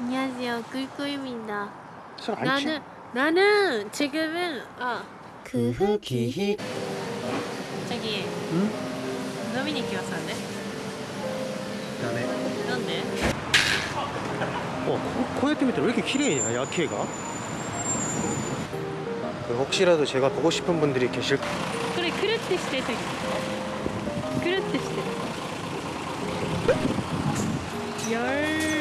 안녕하세요. 꿀꿀입니다. 나는 나는 지금은 그 아그 흑이. 저기 응? 노미니 키웠었는데? 다음에 넌데? 어 코야티 밑에 왜 이렇게 키레이냐 야키가? 그 혹시라도 제가 보고 싶은 분들이 계실 그래 그렇게 시대 저기 그렇게 시대 열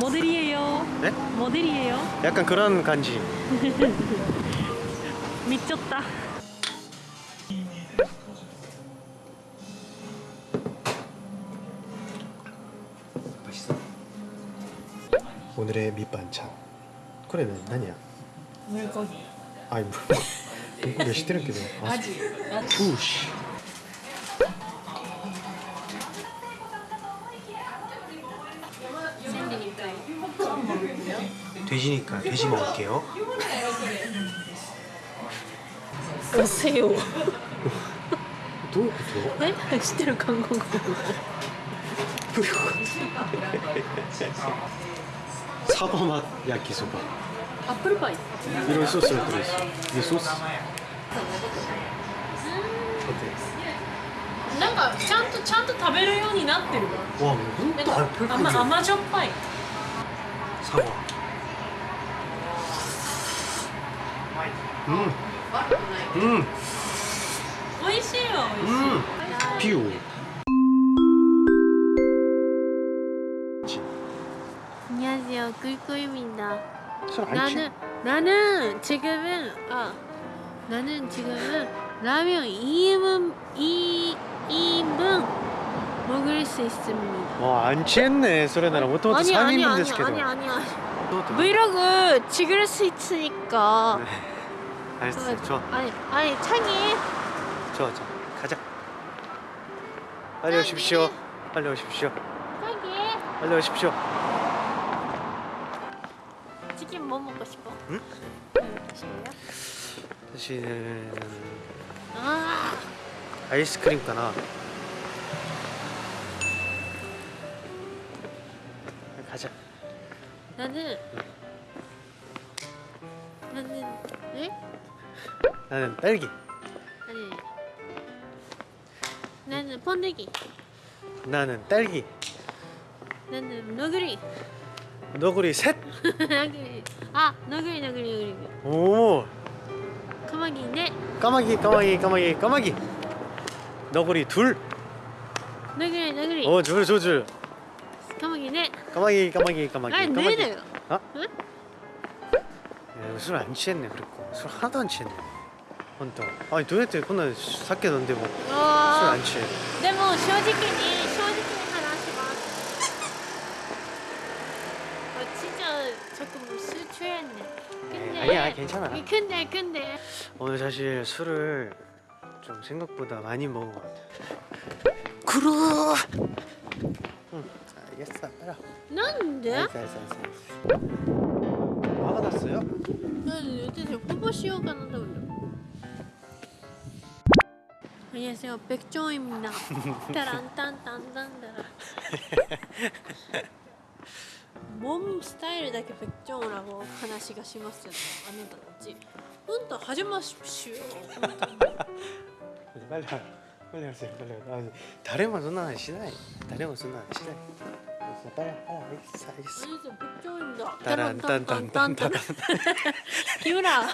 모델이에요 네? 모델이에요 약간 그런 간지 미쳤다 맛있어 오늘의 밑반찬 그래는何야 물고기 아이 뭐 물고기 시대는 게 아, 아지 우씨 돼지니까 돼지 먹을게요 오세요 どういうこ 네? 知ってる韓国語と 사과맛 야끼소바 애플파이 이런 소스가 들어있어 이게 소스 어때? なんかちゃんとちゃんと食べるようになってる 와 뭐, 네, 다 아마 별거 아마しょっぱい 사과 음, 음, 美味しいわ美味しい、 음, 비오. 안녕하세요 꿀꿀입니다 술안 나는 나는 지금은 아 나는 지금은 라면 2인분 2 2인분 먹을 수 있습니다. 와안 취했네 소레나랑 모토모토 아니 아니 3인분 아니 됐을 아니 도 아니 아니 브이로그 찍을 수 있으니까 알았어 좋아. 아니 아니 창이. 좋아 좋아. 가자. 빨리 오십시오. 빨리 오십시오. 창이. 빨리 오십시오. 치킨 뭐 먹고 싶어? 응? 사실은 아 아이스크림 가나. 가자. 나는 나는 네? 나는 딸기. 아니. 나는 번데기. 나는 딸기. 나는 너구리. 너구리 셋? 너구리. 아 너구리 너구리 너구리. 오. 까마귀 네 까마귀 까마귀 까마귀 까마귀. 너구리 둘? 너구리 너구리. 어, 줄, 줄, 줄. 까마귀 네 까마귀, 까마귀, 까마귀. 아니 까마귀. 네네 어? 응? 술안 취했네, 그랬고. 술 하나도 안 취했네. 혼자. 아니, 도대체 그날 삭게 넌데 뭐. 술 어 안 취해. でも正直に正直に話します어 진짜 조금 술 취했네 근데 에이, 아니야, 괜찮아. 근데 근데 오늘 사실 술을 좀 생각보다 많이 먹은 것 같아. 그러! 응, 알겠어. 알아. なんで 알겠어, 알겠어, 알겠어. 화가 났어요? 난 요새 홍보 시효가 난다 그래. 안녕하세요 백종입니다. 따란딴딴딴따라. 몸 스타일 だけ 백종이라고 話がしますよねあなたたち。本当始まししよ。 빨리 와. 빨리 하세요. 빨리 와. 아, 다른そんな話しない. 다른そんな話しない. 알겠어, 빨리, 빨리 알겠어, 알겠어. 안녕하세요 백종입니다. 따란딴딴딴따란. 기울아.